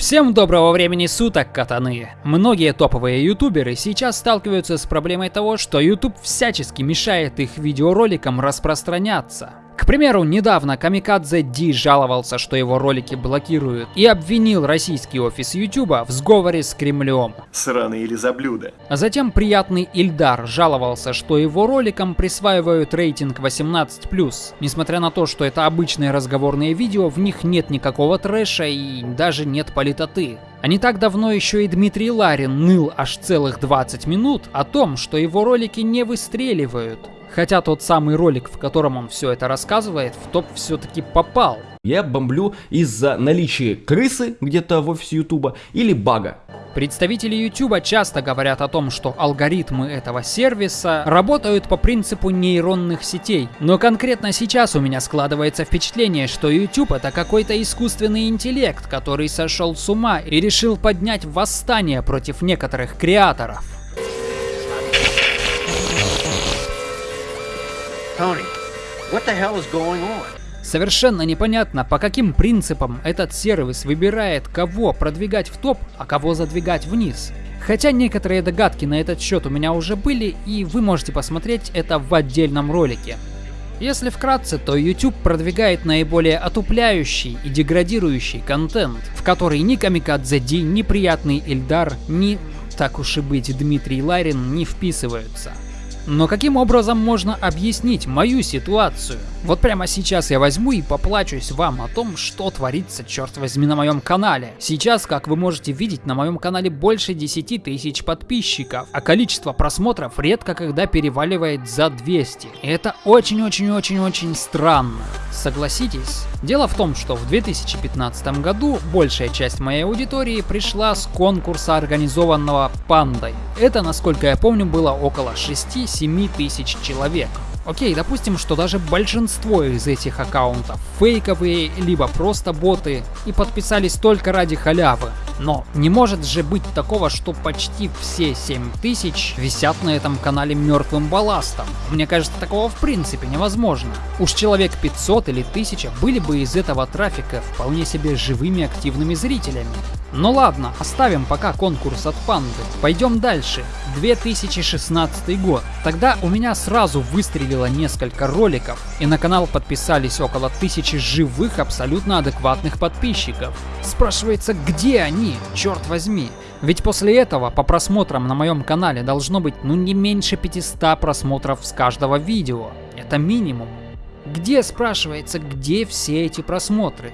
Всем доброго времени суток, катаны! Многие топовые ютуберы сейчас сталкиваются с проблемой того, что YouTube всячески мешает их видеороликам распространяться. К примеру, недавно Камикадзе Ди жаловался, что его ролики блокируют, и обвинил российский офис Ютуба в сговоре с Кремлем. Сраные лизоблюда. А затем приятный Ильдар жаловался, что его роликам присваивают рейтинг 18+. Несмотря на то, что это обычные разговорные видео, в них нет никакого трэша и даже нет политоты. А не так давно еще и Дмитрий Ларин ныл аж целых 20 минут о том, что его ролики не выстреливают. Хотя тот самый ролик, в котором он все это рассказывает, в топ все-таки попал. Я бомблю из-за наличия крысы где-то в офисе Ютуба или бага. Представители YouTube часто говорят о том, что алгоритмы этого сервиса работают по принципу нейронных сетей. Но конкретно сейчас у меня складывается впечатление, что YouTube это какой-то искусственный интеллект, который сошел с ума и решил поднять восстание против некоторых креаторов. Совершенно непонятно, по каким принципам этот сервис выбирает, кого продвигать в топ, а кого задвигать вниз. Хотя некоторые догадки на этот счет у меня уже были, и вы можете посмотреть это в отдельном ролике. Если вкратце, то YouTube продвигает наиболее отупляющий и деградирующий контент, в который ни Камикадзе Ди, ни Приятный Ильдар, ни, так уж и быть, Дмитрий Ларин не вписываются. Но каким образом можно объяснить мою ситуацию? Вот прямо сейчас я возьму и поплачусь вам о том, что творится, черт возьми, на моем канале. Сейчас, как вы можете видеть, на моем канале больше 10 тысяч подписчиков, а количество просмотров редко когда переваливает за 200. И это очень-очень-очень-очень странно. Согласитесь? Дело в том, что в 2015 году большая часть моей аудитории пришла с конкурса, организованного Пандой. Это, насколько я помню, было около 6-7 тысяч человек. Окей, допустим, что даже большинство из этих аккаунтов фейковые, либо просто боты, и подписались только ради халявы. Но не может же быть такого, что почти все 7000 висят на этом канале мертвым балластом. Мне кажется, такого в принципе невозможно. Уж человек 500 или 1000 были бы из этого трафика вполне себе живыми активными зрителями. Ну ладно, оставим пока конкурс от панды. Пойдем дальше. 2016 год. Тогда у меня сразу выстрелило несколько роликов, и на канал подписались около тысячи живых, абсолютно адекватных подписчиков. Спрашивается, где они, черт возьми? Ведь после этого по просмотрам на моем канале должно быть ну не меньше 500 просмотров с каждого видео. Это минимум. Где, спрашивается, где все эти просмотры?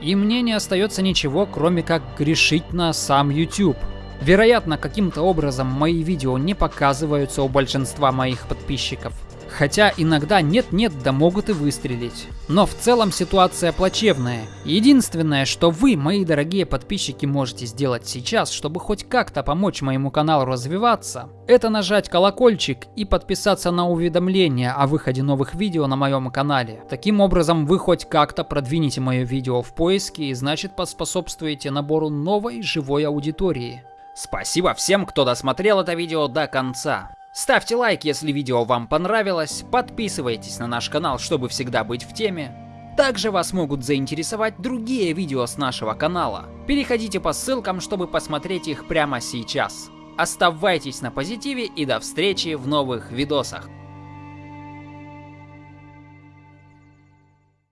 И мне не остается ничего, кроме как грешить на сам YouTube. Вероятно, каким-то образом мои видео не показываются у большинства моих подписчиков. Хотя иногда нет-нет, да могут и выстрелить. Но в целом ситуация плачевная. Единственное, что вы, мои дорогие подписчики, можете сделать сейчас, чтобы хоть как-то помочь моему каналу развиваться, это нажать колокольчик и подписаться на уведомления о выходе новых видео на моем канале. Таким образом, вы хоть как-то продвинете мое видео в поиске и значит поспособствуете набору новой живой аудитории. Спасибо всем, кто досмотрел это видео до конца. Ставьте лайк, если видео вам понравилось, подписывайтесь на наш канал, чтобы всегда быть в теме. Также вас могут заинтересовать другие видео с нашего канала. Переходите по ссылкам, чтобы посмотреть их прямо сейчас. Оставайтесь на позитиве и до встречи в новых видосах.